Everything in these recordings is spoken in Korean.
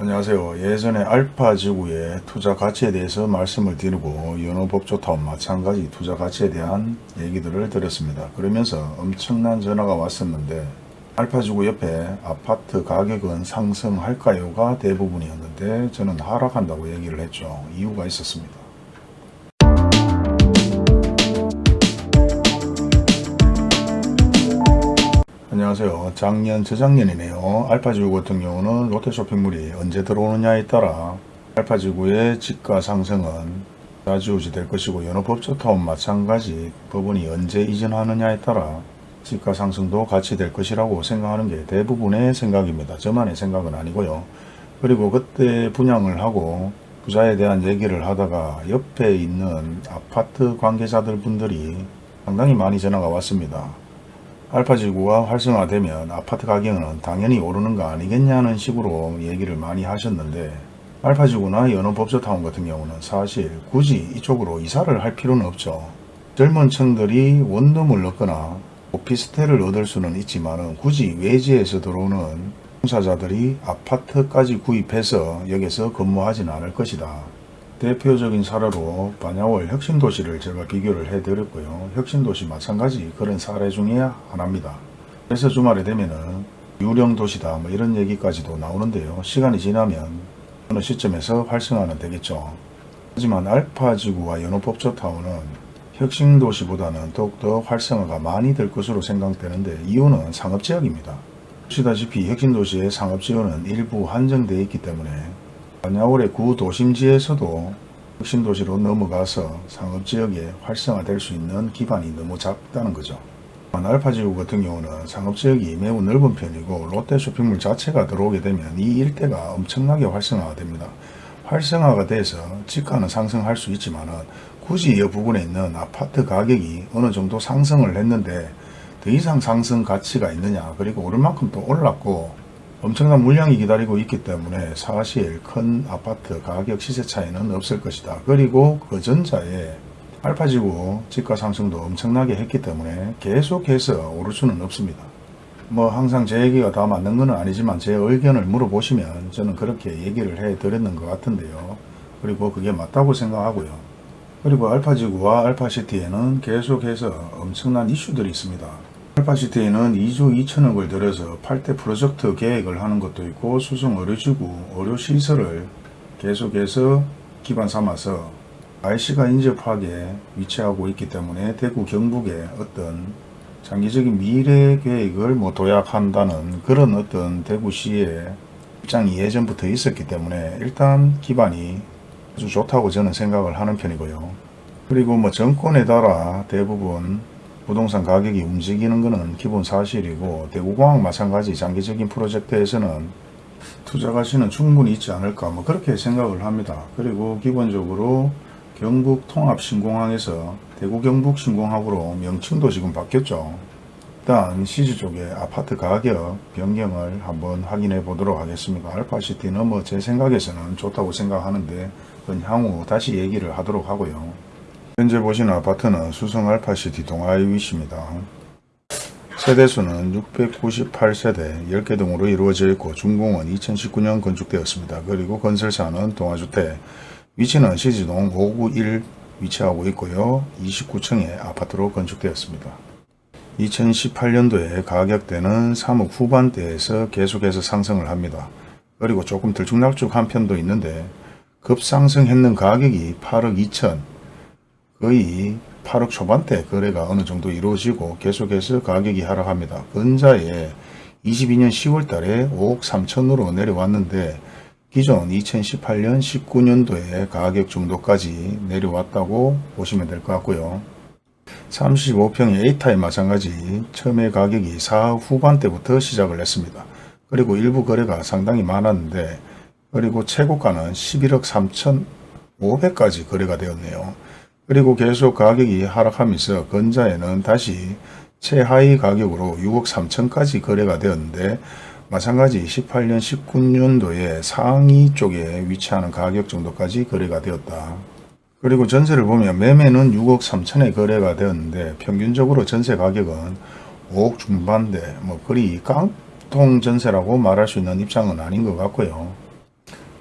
안녕하세요. 예전에 알파 지구의 투자 가치에 대해서 말씀을 드리고 연어법조타와 마찬가지 투자 가치에 대한 얘기들을 드렸습니다. 그러면서 엄청난 전화가 왔었는데 알파 지구 옆에 아파트 가격은 상승할까요가 대부분이었는데 저는 하락한다고 얘기를 했죠. 이유가 있었습니다. 안녕하세요. 작년, 저작년이네요. 알파지구 같은 경우는 롯데쇼핑몰이 언제 들어오느냐에 따라 알파지구의 지가 상승은 좌지우지 될 것이고 연어법조타운 마찬가지 법원이 언제 이전하느냐에 따라 지가 상승도 같이 될 것이라고 생각하는 게 대부분의 생각입니다. 저만의 생각은 아니고요. 그리고 그때 분양을 하고 부자에 대한 얘기를 하다가 옆에 있는 아파트 관계자들 분들이 상당히 많이 전화가 왔습니다. 알파지구가 활성화되면 아파트 가격은 당연히 오르는 거 아니겠냐는 식으로 얘기를 많이 하셨는데 알파지구나 연어법조타운 같은 경우는 사실 굳이 이쪽으로 이사를 할 필요는 없죠. 젊은 층들이 원룸을 얻거나 오피스텔을 얻을 수는 있지만 굳이 외지에서 들어오는 공사자들이 아파트까지 구입해서 여기서 근무하지는 않을 것이다. 대표적인 사례로 반야월 혁신도시를 제가 비교를 해드렸고요. 혁신도시 마찬가지 그런 사례 중에 하나입니다. 그래서 주말에 되면은 유령도시다 뭐 이런 얘기까지도 나오는데요. 시간이 지나면 어느 시점에서 활성화는 되겠죠. 하지만 알파지구와 연호법조타운은 혁신도시보다는 더욱더 활성화가 많이 될 것으로 생각되는데 이유는 상업지역입니다. 보시다시피 혁신도시의 상업지역은 일부 한정되어 있기 때문에 반야월의 구도심지에서도 혁신도시로 넘어가서 상업지역에 활성화될 수 있는 기반이 너무 작다는 거죠. 알파지구 같은 경우는 상업지역이 매우 넓은 편이고 롯데 쇼핑몰 자체가 들어오게 되면 이 일대가 엄청나게 활성화가 됩니다. 활성화가 돼서 지가는 상승할 수 있지만 굳이 이 부분에 있는 아파트 가격이 어느 정도 상승을 했는데 더 이상 상승 가치가 있느냐 그리고 오를 만큼 또 올랐고 엄청난 물량이 기다리고 있기 때문에 사실 큰 아파트 가격 시세 차이는 없을 것이다. 그리고 그 전자에 알파지구 지가 상승도 엄청나게 했기 때문에 계속해서 오를 수는 없습니다. 뭐 항상 제 얘기가 다 맞는 건 아니지만 제 의견을 물어보시면 저는 그렇게 얘기를 해 드렸는 것 같은데요. 그리고 그게 맞다고 생각하고요. 그리고 알파지구와 알파시티에는 계속해서 엄청난 이슈들이 있습니다. 알파시티에는 2조 2천억을 들여서 8대 프로젝트 계획을 하는 것도 있고 수성 의료지구 의료시설을 계속해서 기반 삼아서 IC가 인접하게 위치하고 있기 때문에 대구 경북의 어떤 장기적인 미래 계획을 뭐 도약한다는 그런 어떤 대구시의 입장이 예전부터 있었기 때문에 일단 기반이 아주 좋다고 저는 생각을 하는 편이고요. 그리고 뭐 정권에 따라 대부분 부동산 가격이 움직이는 것은 기본 사실이고 대구공항 마찬가지 장기적인 프로젝트에서는 투자 가치는 충분히 있지 않을까 뭐 그렇게 생각을 합니다. 그리고 기본적으로 경북 통합 신공항에서 대구 경북 신공항으로 명칭도 지금 바뀌었죠. 일단 시즈 쪽에 아파트 가격 변경을 한번 확인해 보도록 하겠습니다. 알파시티는 뭐 제 생각에서는 좋다고 생각하는데 향후 다시 얘기를 하도록 하고요. 현재 보시는 아파트는 수성 알파시티 동아이 위치입니다. 세대수는 698세대 10개 등으로 이루어져 있고 준공은 2019년 건축되었습니다. 그리고 건설사는 동아주택 위치는 시지동 591 위치하고 있고요. 29층의 아파트로 건축되었습니다. 2018년도에 가격대는 3억 후반대에서 계속해서 상승을 합니다. 그리고 조금 들쭉날쭉한 편도 있는데 급상승했는 가격이 8억 2천 거의 8억 초반대 거래가 어느 정도 이루어지고 계속해서 가격이 하락합니다. 근자에 22년 10월 달에 5억 3천으로 내려왔는데 기존 2018년 19년도에 가격 정도까지 내려왔다고 보시면 될 것 같고요. 35평의 A타입 마찬가지 처음에 가격이 4억 후반대부터 시작을 했습니다. 그리고 일부 거래가 상당히 많았는데 그리고 최고가는 11억 3천 5백까지 거래가 되었네요. 그리고 계속 가격이 하락하면서 건자에는 다시 최하위 가격으로 6억 3천까지 거래가 되었는데 마찬가지 18년 19년도에 상위 쪽에 위치하는 가격 정도까지 거래가 되었다. 그리고 전세를 보면 매매는 6억 3천에 거래가 되었는데 평균적으로 전세 가격은 5억 중반대 뭐 그리 깡통 전세라고 말할 수 있는 입장은 아닌 것 같고요.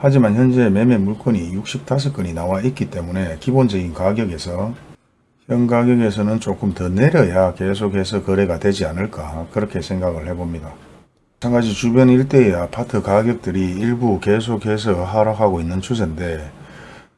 하지만 현재 매매 물건이 65건이 나와 있기 때문에 기본적인 가격에서 현 가격에서는 조금 더 내려야 계속해서 거래가 되지 않을까 그렇게 생각을 해봅니다. 마찬가지 주변 일대의 아파트 가격들이 일부 계속해서 하락하고 있는 추세인데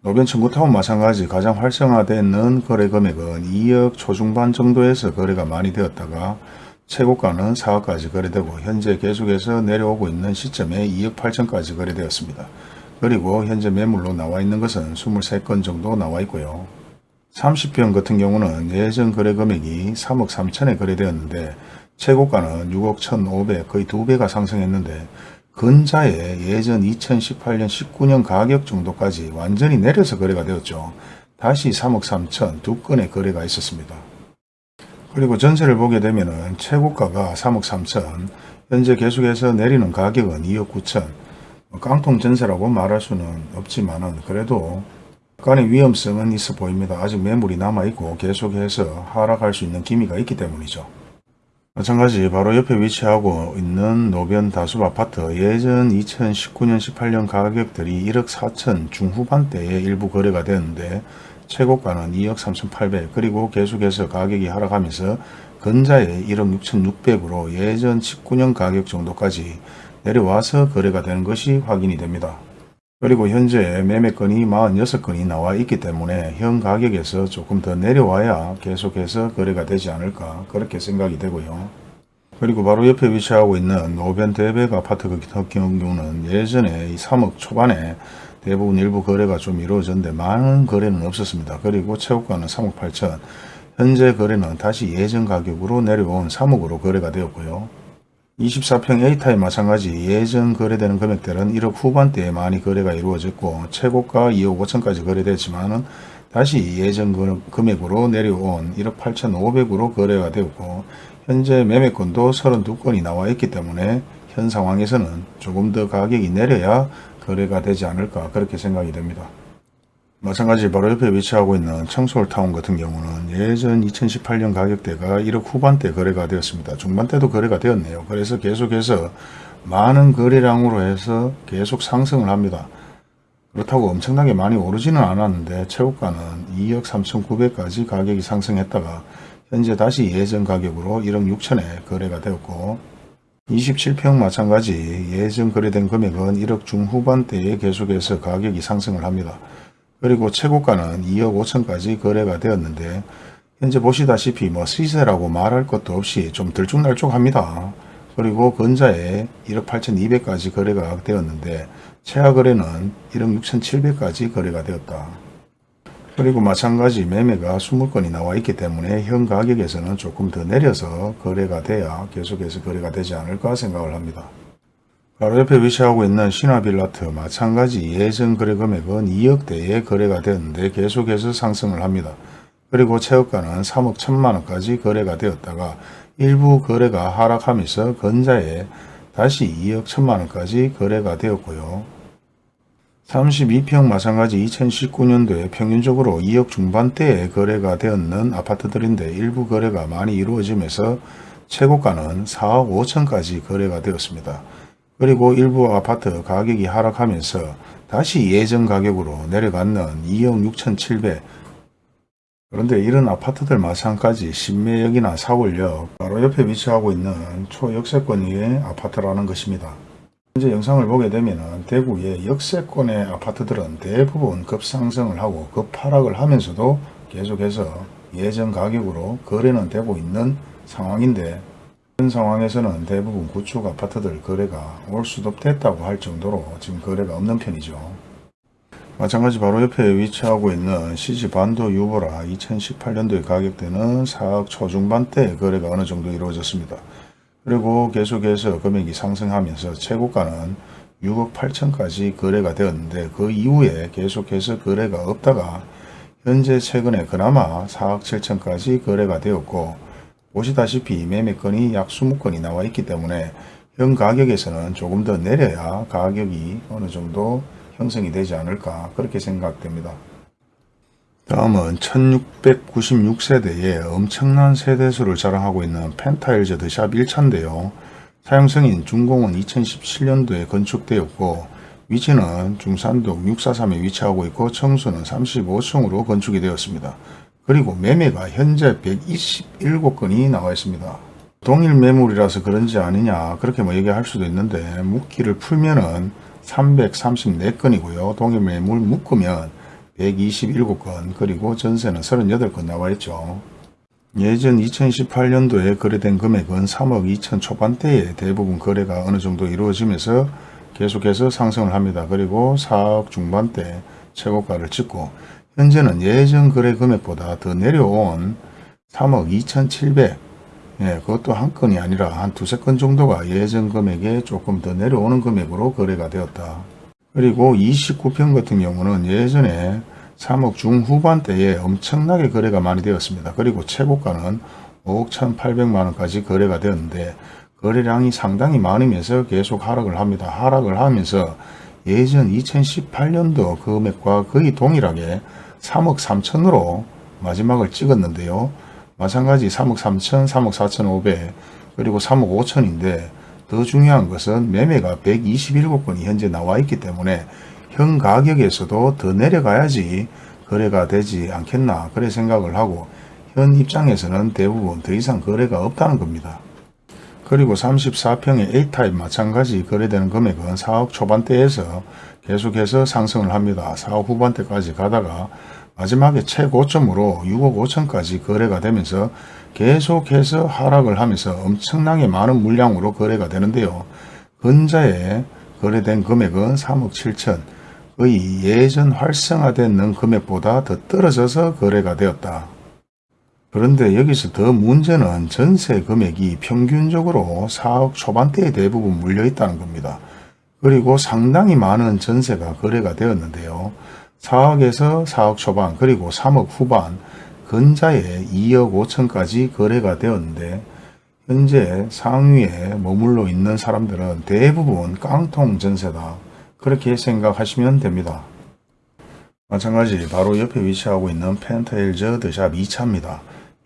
노변 청구타운 마찬가지 가장 활성화되는 거래 금액은 2억 초중반 정도에서 거래가 많이 되었다가 최고가는 4억까지 거래되고 현재 계속해서 내려오고 있는 시점에 2억 8천까지 거래되었습니다. 그리고 현재 매물로 나와 있는 것은 23건 정도 나와 있고요. 30평 같은 경우는 예전 거래 금액이 3억 3천에 거래되었는데 최고가는 6억 1,500 거의 두 배가 상승했는데 근자에 예전 2018년 19년 가격 정도까지 완전히 내려서 거래가 되었죠. 다시 3억 3천 두 건의 거래가 있었습니다. 그리고 전세를 보게 되면 최고가가 3억 3천 현재 계속해서 내리는 가격은 2억 9천 깡통 전세라고 말할 수는 없지만 그래도 약간의 위험성은 있어 보입니다. 아직 매물이 남아있고 계속해서 하락할 수 있는 기미가 있기 때문이죠. 마찬가지 바로 옆에 위치하고 있는 노변 다수 아파트 예전 2019년 18년 가격들이 1억 4천 중후반대에 일부 거래가 되었는데 최고가는 2억 3,800 그리고 계속해서 가격이 하락하면서 근자에 1억 6,600으로 예전 19년 가격 정도까지 내려와서 거래가 되는 것이 확인이 됩니다. 그리고 현재 매매건이 46건이 나와 있기 때문에 현 가격에서 조금 더 내려와야 계속해서 거래가 되지 않을까 그렇게 생각이 되고요. 그리고 바로 옆에 위치하고 있는 노변 대백 아파트 같은 경우는 예전에 3억 초반에 대부분 일부 거래가 좀 이루어졌는데 많은 거래는 없었습니다. 그리고 최고가는 3억 8천 현재 거래는 다시 예전 가격으로 내려온 3억으로 거래가 되었고요. 24평 A타입 마찬가지 예전 거래되는 금액들은 1억 후반대에 많이 거래가 이루어졌고 최고가 2억 5천까지 거래됐지만 다시 예전 금액으로 내려온 1억 8천5백으로 거래가 되었고 현재 매매권도 32건이 나와 있기 때문에 현 상황에서는 조금 더 가격이 내려야 거래가 되지 않을까 그렇게 생각이 됩니다. 마찬가지 바로 옆에 위치하고 있는 청솔타운 같은 경우는 예전 2018년 가격대가 1억 후반대 거래가 되었습니다. 중반대도 거래가 되었네요. 그래서 계속해서 많은 거래량으로 해서 계속 상승을 합니다. 그렇다고 엄청나게 많이 오르지는 않았는데 최고가는 2억 3,900까지 가격이 상승했다가 현재 다시 예전 가격으로 1억 6천에 거래가 되었고 27평 마찬가지 예전 거래된 금액은 1억 중후반대에 계속해서 가격이 상승을 합니다. 그리고 최고가는 2억 5천까지 거래가 되었는데 현재 보시다시피 뭐 시세라고 말할 것도 없이 좀 들쭉날쭉합니다. 그리고 근자에 1억 8천2백까지 거래가 되었는데 최하 거래는 1억 6천 7백까지 거래가 되었다. 그리고 마찬가지 매매가 20건이 나와 있기 때문에 현 가격에서는 조금 더 내려서 거래가 돼야 계속해서 거래가 되지 않을까 생각을 합니다. 바로 옆에 위치하고 있는 신화빌라트 마찬가지 예전 거래 금액은 2억대에 거래가 되었는데 계속해서 상승을 합니다. 그리고 최고가는 3억 1천만원까지 거래가 되었다가 일부 거래가 하락하면서 건자에 다시 2억 1천만원까지 거래가 되었고요. 32평 마찬가지 2019년도에 평균적으로 2억 중반대에 거래가 되었는 아파트들인데 일부 거래가 많이 이루어지면서 최고가는 4억 5천까지 거래가 되었습니다. 그리고 일부 아파트 가격이 하락하면서 다시 예전 가격으로 내려갔는 2억 6천 7백 그런데 이런 아파트들 마찬가지 신매역이나 사월역 바로 옆에 위치하고 있는 초역세권의 아파트라는 것입니다. 현재 영상을 보게 되면 대구의 역세권의 아파트들은 대부분 급상승을 하고 급하락을 하면서도 계속해서 예전 가격으로 거래는 되고 있는 상황인데 현 상황에서는 대부분 구축 아파트들 거래가 올 수도 됐다고 할 정도로 지금 거래가 없는 편이죠. 마찬가지 바로 옆에 위치하고 있는 CG 반도 유보라 2018년도에 가격대는 4억 초중반대 거래가 어느 정도 이루어졌습니다. 그리고 계속해서 금액이 상승하면서 최고가는 6억 8천까지 거래가 되었는데 그 이후에 계속해서 거래가 없다가 현재 최근에 그나마 4억 7천까지 거래가 되었고 보시다시피 매매건이 약 20건이 나와 있기 때문에 현 가격에서는 조금 더 내려야 가격이 어느 정도 형성이 되지 않을까 그렇게 생각됩니다. 다음은 1696세대의 엄청난 세대수를 자랑하고 있는 펜타일즈 드샵 1차인데요. 사용승인 준공은 2017년도에 건축되었고 위치는 중산동 643에 위치하고 있고 청수는 35층으로 건축이 되었습니다. 그리고 매매가 현재 127건이 나와 있습니다. 동일 매물이라서 그런지 아니냐 그렇게 뭐 얘기할 수도 있는데 묶기를 풀면은 334건이고요. 동일 매물 묶으면 127건 그리고 전세는 38건 나와 있죠. 예전 2018년도에 거래된 금액은 3억 2천 초반대에 대부분 거래가 어느 정도 이루어지면서 계속해서 상승을 합니다. 그리고 4억 중반대 최고가를 찍고 현재는 예전 거래 금액보다 더 내려온 3억 2,700 예, 그것도 한 건이 아니라 한 두세 건 정도가 예전 금액에 조금 더 내려오는 금액으로 거래가 되었다. 그리고 29평 같은 경우는 예전에 3억 중후반 대에 엄청나게 거래가 많이 되었습니다. 그리고 최고가는 5억 1,800만 원까지 거래가 되었는데 거래량이 상당히 많으면서 계속 하락을 합니다. 하락을 하면서 예전 2018년도 금액과 거의 동일하게 3억 3천으로 마지막을 찍었는데요. 마찬가지 3억 3천, 3억 4천 5백 그리고 3억 5천인데 더 중요한 것은 매매가 127건이 현재 나와 있기 때문에 현 가격에서도 더 내려가야지 거래가 되지 않겠나 그래 생각을 하고 현 입장에서는 대부분 더 이상 거래가 없다는 겁니다. 그리고 34평의 A타입 마찬가지 거래되는 금액은 4억 초반대에서 계속해서 상승을 합니다. 4억 후반대까지 가다가 마지막에 최고점으로 6억 5천까지 거래가 되면서 계속해서 하락을 하면서 엄청나게 많은 물량으로 거래가 되는데요. 근자에 거래된 금액은 3억 7천 의 예전 활성화된 금액보다 더 떨어져서 거래가 되었다. 그런데 여기서 더 문제는 전세 금액이 평균적으로 4억 초반대에 대부분 물려 있다는 겁니다. 그리고 상당히 많은 전세가 거래가 되었는데요. 4억에서 4억 초반 그리고 3억 후반 근자에 2억 5천까지 거래가 되었는데 현재 상위에 머물러 있는 사람들은 대부분 깡통 전세다. 그렇게 생각하시면 됩니다. 마찬가지 바로 옆에 위치하고 있는 펜타일저 드샵 2차입니다.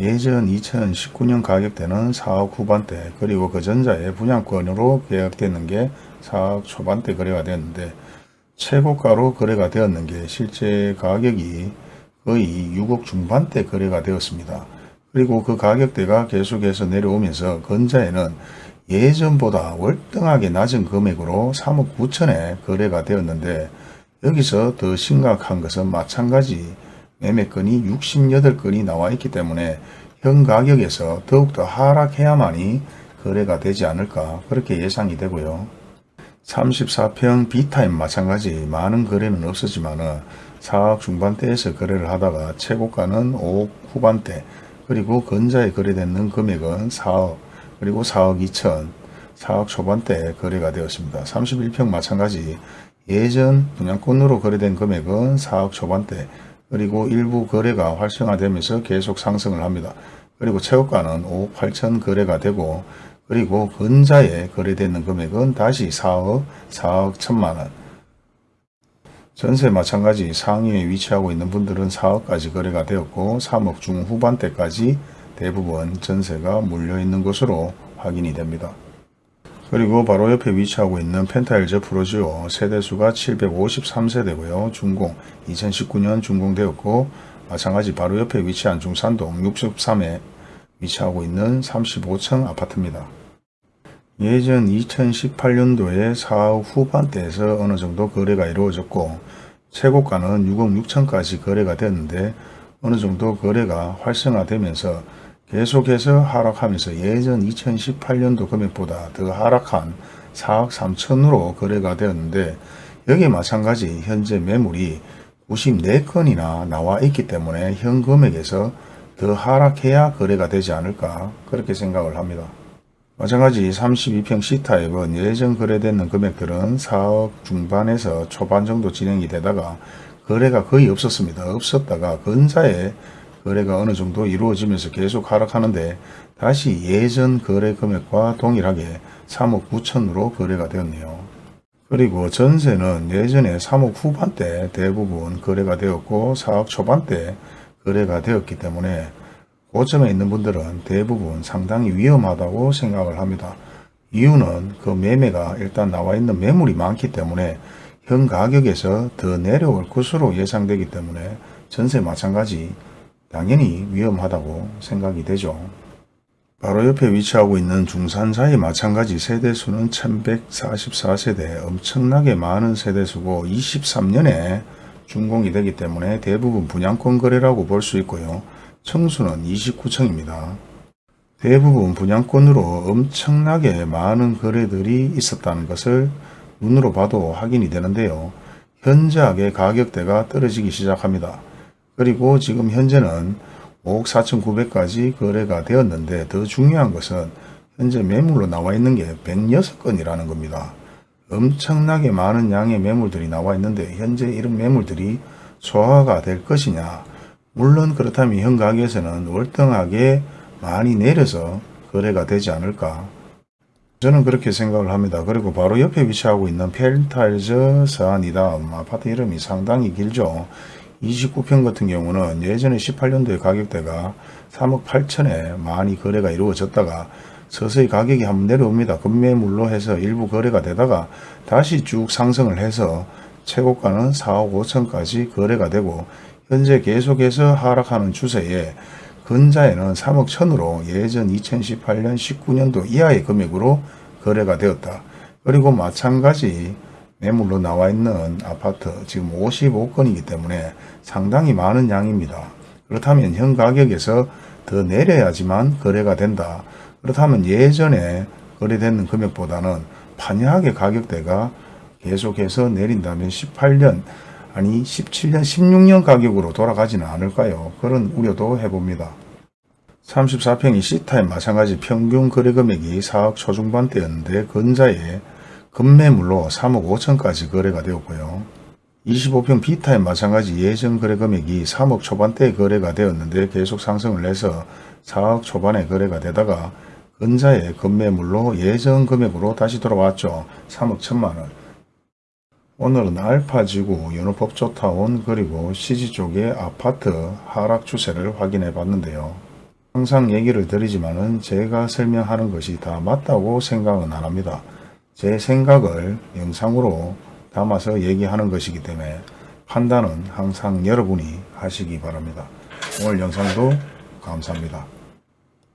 예전 2019년 가격대는 4억 후반대 그리고 그 전자의 분양권으로 계약되는 게 4억 초반대 거래가 되었는데 최고가로 거래가 되었는 게 실제 가격이 거의 6억 중반대 거래가 되었습니다. 그리고 그 가격대가 계속해서 내려오면서 건자에는 예전보다 월등하게 낮은 금액으로 3억 9천에 거래가 되었는데 여기서 더 심각한 것은 마찬가지 매매건이 68건이 나와 있기 때문에 현 가격에서 더욱더 하락해야만이 거래가 되지 않을까 그렇게 예상이 되고요. 34평 B타임 마찬가지. 많은 거래는 없었지만 4억 중반대에서 거래를 하다가 최고가는 5억 후반대. 그리고 근자에 거래되는 금액은 4억 그리고 4억 2천. 4억 초반대 거래가 되었습니다. 31평 마찬가지. 예전 분양권으로 거래된 금액은 4억 초반대. 그리고 일부 거래가 활성화되면서 계속 상승을 합니다. 그리고 최고가는 5억 8천 거래가 되고 그리고 근자에 거래되는 금액은 다시 4억, 4억 1천만원. 전세 마찬가지 상위에 위치하고 있는 분들은 4억까지 거래가 되었고 3억 중후반대까지 대부분 전세가 물려있는 것으로 확인이 됩니다. 그리고 바로 옆에 위치하고 있는 펜타일즈 프로지오 세대수가 753세대고요. 준공 2019년 준공되었고 마찬가지 바로 옆에 위치한 중산동 63에 위치하고 있는 35층 아파트입니다. 예전 2018년도에 4억 후반대에서 어느 정도 거래가 이루어졌고 최고가는 6억 6천까지 거래가 됐는데 어느 정도 거래가 활성화되면서 계속해서 하락하면서 예전 2018년도 금액보다 더 하락한 4억 3천으로 거래가 되었는데 여기에 마찬가지 현재 매물이 94건이나 나와 있기 때문에 현 금액에서 더 하락해야 거래가 되지 않을까 그렇게 생각을 합니다. 마찬가지 32평 C타입은 예전 거래되는 금액들은 4억 중반에서 초반 정도 진행이 되다가 거래가 거의 없었습니다. 없었다가 근자에 거래가 어느 정도 이루어지면서 계속 하락하는데 다시 예전 거래 금액과 동일하게 3억 9천으로 거래가 되었네요. 그리고 전세는 예전에 3억 후반대 대부분 거래가 되었고 4억 초반대 거래가 되었기 때문에 고점에 있는 분들은 대부분 상당히 위험하다고 생각을 합니다. 이유는 그 매매가 일단 나와 있는 매물이 많기 때문에 현 가격에서 더 내려올 것으로 예상되기 때문에 전세 마찬가지 당연히 위험하다고 생각이 되죠. 바로 옆에 위치하고 있는 중산사의 마찬가지 세대수는 1144세대 엄청나게 많은 세대수고 23년에 준공이 되기 때문에 대부분 분양권 거래라고 볼 수 있고요. 청수는 29층입니다. 대부분 분양권으로 엄청나게 많은 거래들이 있었다는 것을 눈으로 봐도 확인이 되는데요. 현저하게 가격대가 떨어지기 시작합니다. 그리고 지금 현재는 5억 4,900까지 거래가 되었는데 더 중요한 것은 현재 매물로 나와 있는 게 106건이라는 겁니다. 엄청나게 많은 양의 매물들이 나와 있는데 현재 이런 매물들이 소화가 될 것이냐 물론 그렇다면 현 가격에서는 월등하게 많이 내려서 거래가 되지 않을까 저는 그렇게 생각을 합니다. 그리고 바로 옆에 위치하고 있는 펠타일즈 서안이다 아파트 이름이 상당히 길죠. 29평 같은 경우는 예전에 18년도에 가격대가 3억 8천에 많이 거래가 이루어졌다가 서서히 가격이 한번 내려옵니다. 급매물로 해서 일부 거래가 되다가 다시 쭉 상승을 해서 최고가는 4억 5천까지 거래가 되고 현재 계속해서 하락하는 추세에 근자에는 3억 천으로 예전 2018년 19년도 이하의 금액으로 거래가 되었다. 그리고 마찬가지 매물로 나와 있는 아파트 지금 55건이기 때문에 상당히 많은 양입니다. 그렇다면 현 가격에서 더 내려야지만 거래가 된다. 그렇다면 예전에 거래되는 금액보다는 판이하게 가격대가 계속해서 내린다면 18년 아니 17년 16년 가격으로 돌아가지는 않을까요? 그런 우려도 해봅니다. 34평이 C타임 마찬가지 평균 거래 금액이 4억 초중반대였는데 근자에 급매물로 3억 5천까지 거래가 되었고요. 25평 B타임 마찬가지 예전 거래 금액이 3억 초반대에 거래가 되었는데 계속 상승을 해서 4억 초반에 거래가 되다가 근자의 급매물로 예전 금액으로 다시 돌아왔죠. 3억 1천만원. 오늘은 알파지구 연호법조타운 그리고 CG 쪽의 아파트 하락 추세를 확인해 봤는데요. 항상 얘기를 드리지만 은 제가 설명하는 것이 다 맞다고 생각은 안 합니다. 제 생각을 영상으로 담아서 얘기하는 것이기 때문에 판단은 항상 여러분이 하시기 바랍니다. 오늘 영상도 감사합니다.